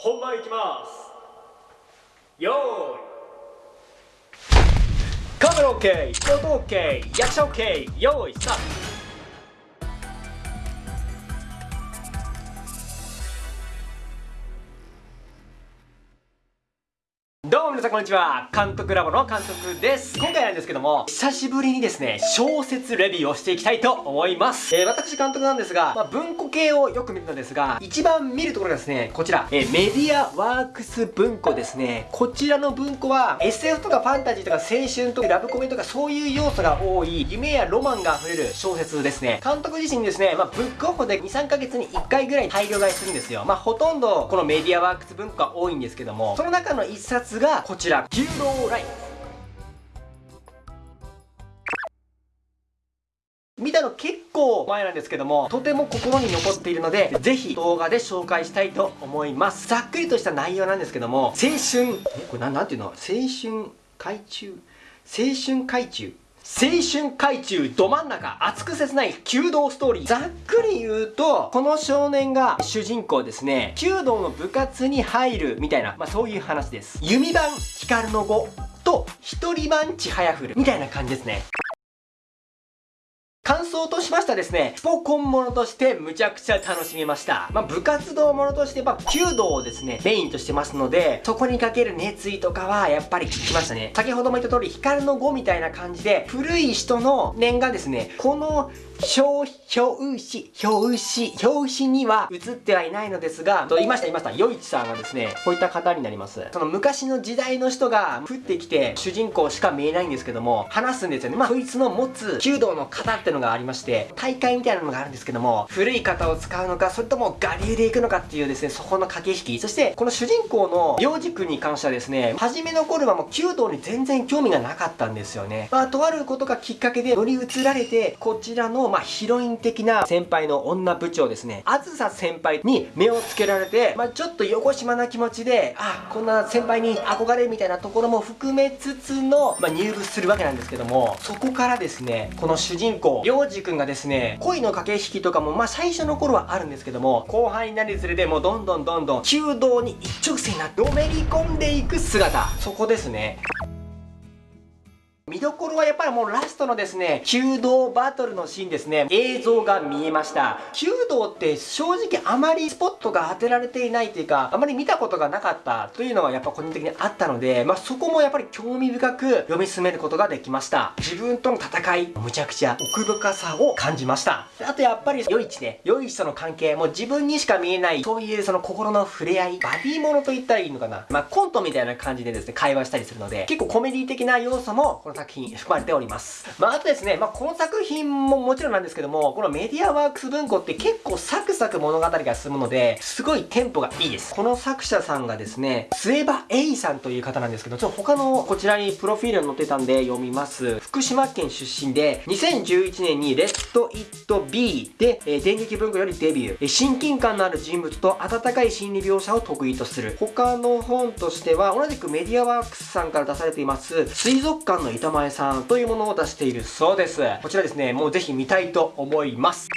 本番いきます。よーい。カメラ OK 音 OK 役者 OK よーいスタート。皆さんこんにちは。監督ラボの監督です。今回なんですけども久しぶりにですね小説レビューをしていきたいと思います。えー、私監督なんですが、まあ、文庫系をよく見るのですが一番見るところがですねこちら、えー、メディアワークス文庫ですね。こちらの文庫は SF とかファンタジーとか青春とかラブコメとかそういう要素が多い夢やロマンが溢れる小説ですね。監督自身ですね、まあ、ブックオフで23ヶ月に1回ぐらい大量買いするんですよ。まあほとんどこのメディアワークス文庫が多いんですけどもその中の1冊がこちら「牛郎ライス」見たの結構前なんですけどもとても心に残っているのでぜひ動画で紹介したいと思います。ざっくりとした内容なんですけども青春えこれなんていうの？青春海中？青春海中？青春海中ど真ん中熱く切ない弓道ストーリー。ざっくり言うとこの少年が主人公ですね。弓道の部活に入るみたいな、まあ、そういう話です。弓番光の語と一人番ちはやふるみたいな感じですね。感想としましてはですね、スポコンものとしてむちゃくちゃ楽しめました。まあ、部活動ものとして、まあ、弓道をですね、メインとしてますので、そこにかける熱意とかはやっぱり聞きましたね。先ほども言った通り、光の語みたいな感じで、古い人の念がですね、この表、表紙、表紙、表紙には映ってはいないのですが、と言いました言いました、余一さんはですね、こういった方になります。その昔の時代の人が降ってきて、主人公しか見えないんですけども、話すんですよね。まあ、そいつの持つ弓道の型ってのがありまして、大会みたいなのがあるんですけども、古い型を使うのか、それとも我流で行くのかっていうですね、そこの駆け引き。そして、この主人公の幼児君に関してはですね、初めの頃はもう弓道に全然興味がなかったんですよね。まあ、とあることがきっかけで乗り移られて、こちらのまあ、ヒロイン的な先輩の女部長ですね、あずさ先輩に目をつけられて、まあ、ちょっと横島な気持ちで、あ、こんな先輩に憧れみたいなところも含めつつの、まあ、入部するわけなんですけども、そこからですね、この主人公、りょうじくんがですね、恋の駆け引きとかも、まあ、最初の頃はあるんですけども、後輩になるにつれて、もうどんどんどんどん、弓道に一直線になってのめり込んでいく姿、そこですね。見どころはやっぱりもうラストのですね、弓道バトルのシーンですね、映像が見えました。弓道って正直あまりスポットが当てられていないというか、あまり見たことがなかったというのはやっぱ個人的にあったので、まあ、そこもやっぱり興味深く読み進めることができました。自分との戦い、むちゃくちゃ奥深さを感じました。あとやっぱり、良い地ね、良い人の関係、もう自分にしか見えない、そういうその心の触れ合い、バディものと言ったらいいのかな。まあ、コントみたいな感じでですね、会話したりするので、結構コメディ的な要素も、この作品含まれております。まあ、あとですね、まあ、この作品ももちろんなんですけども、このメディアワークス文庫って結構サクサク物語が進むので、すごいテンポがいいです。この作者さんがですね、末場栄さんという方なんですけど、ちょっと他のこちらにプロフィールに載ってたんで読みます。福島県出身で、2011年にレッド・イット・ビーで、えー、電撃文庫よりデビュー。親近感のある人物と温かい心理描写を得意とする。他の本としては、同じくメディアワークスさんから出されています、水族館の板前さんというものを出しているそうです。こちらですね、もうぜひ見たいと思います。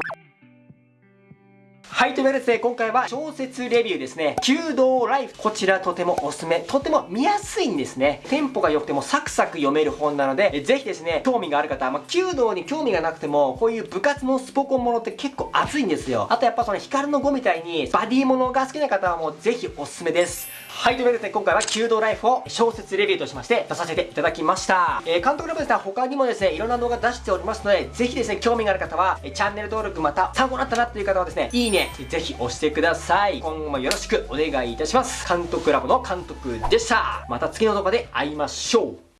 はい、というわけでですね、今回は小説レビューですね。弓道ライフ。こちらとてもおすすめ。とても見やすいんですね。テンポが良くてもサクサク読める本なので、ぜひですね、興味がある方、まあ、弓道に興味がなくても、こういう部活のスポコンものって結構熱いんですよ。あとやっぱその光の碁みたいに、バディものが好きな方はもうぜひおすすめです。はい、というわけでですね、今回は弓道ライフを小説レビューとしまして出させていただきました。えー、監督の部ですね、他にもですね、いろんな動画出しておりますので、ぜひですね、興味がある方は、チャンネル登録また参考になったなっていう方はですね、いいね、ぜひ押してください。今後もよろしくお願いいたします。監督ラボの監督でした。また次の動画で会いましょう。